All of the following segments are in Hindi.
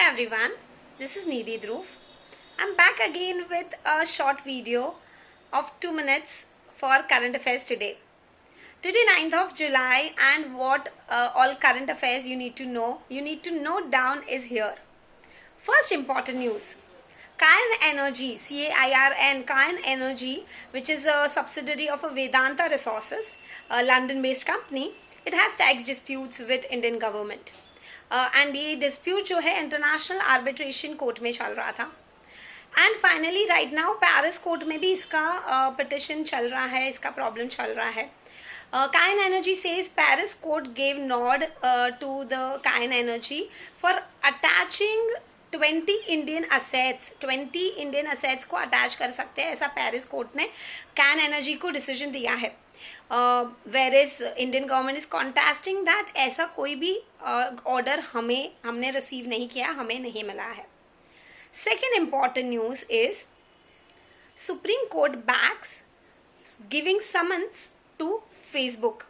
Hello everyone, this is Nidhi Dhruv. I'm back again with a short video of 2 minutes for current affairs today. Today 9th of July and what uh, all current affairs you need to know, you need to note down is here. First important news. Cairn Energy, C-A-I-R-N, Cairn Energy, which is a subsidiary of a Vedanta Resources, a London-based company, it has tax disputes with Indian government. And ये डिस्प्यूट जो है इंटरनेशनल आर्बिट्रेशन कोर्ट में चल रहा था. And finally right now Paris court में भी इसका पिटिशन uh, चल रहा है इसका प्रॉब्लम चल रहा है. Cairn Energy says Paris court gave nod to the Cairn Energy for attaching 20 Indian assets 20 Indian assets को अटैच कर सकते हैं ऐसा पेरिस कोर्ट ने कैन एनर्जी को डिसीज़न दिया है. Where is Indian government is contesting that ऐसा कोई भी ऑर्डर uh, हमें हमने रिसीव नहीं किया हमें नहीं मिला है second important news is Supreme Court backs giving summons to Facebook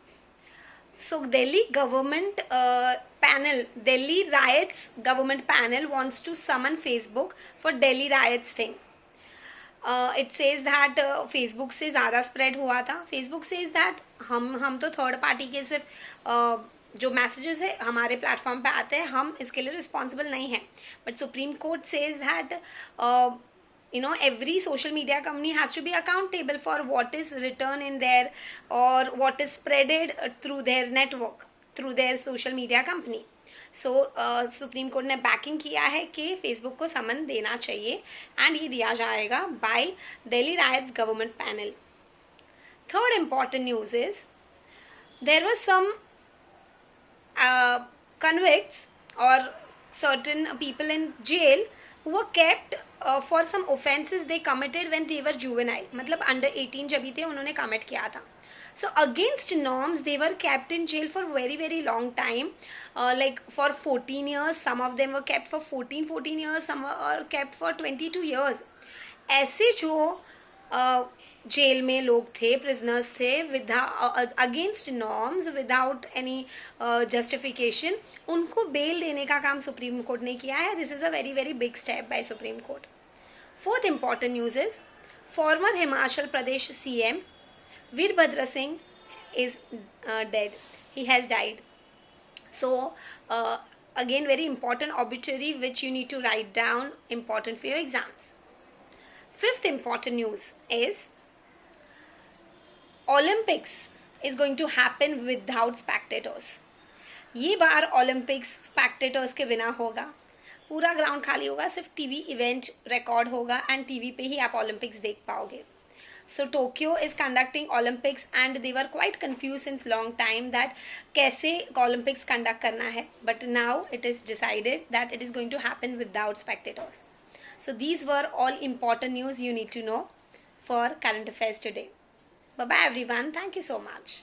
so delhi government uh, panel delhi riots government panel wants to summon facebook for delhi riots thing it says that Facebook से ज़्यादा स्प्रेड हुआ था। फेसबुक से इज़ दैट हम हम तो थर्ड पार्टी के सिर्फ़ जो मैसेजेस है, हमारे प्लेटफॉर्म पे आते हैं, हम इसके लिए रिस्पॉन्सिबल नहीं है। But Supreme Court says that you know every social media company has to be accountable for what is written in their और what is spreaded through their network through their social media company so Supreme Court ने बैकिंग किया है कि फेसबुक को समन देना चाहिए एंड ये दिया जाएगा by Delhi riots government panel third important news is there was some convicts और सर्टन पीपल इन जेल वो kept for some offences they committed when they were juvenile मतलब अंडर एटीन जब ही थे, उन्होंने कमिट किया था। So against norms they were kept in jail for very very long time. Uh, like for 14 years some of them were kept for 14 14 years some are kept for 22 years. ऐसे जो जेल में लोग थे प्रिजनर्स थे with against norms without any justification उनको बेल देने का काम सुप्रीम कोर्ट ने किया है। This is a very very big step by Supreme Court. Fourth important news is former Himachal Pradesh CM Veerbhadra Singh is uh, dead. He has died. So, uh, again, very important obituary which you need to write down, important for your exams. Fifth important news is Olympics is going to happen without spectators. ये बार ओलंपिक्स स्पेक्टेटर्स के बिना होगा पूरा ग्राउंड खाली होगा सिर्फ टीवी इवेंट रिकॉर्ड होगा एंड टीवी पे ही आप ओलंपिक्स देख पाओगे so tokyo is conducting olympics and they were quite confused since long time that kaise olympics conduct karna hai. But now it is decided that it is going to happen without spectators. So these were all important news you need to know for current affairs today. Bye bye everyone. Thank you so much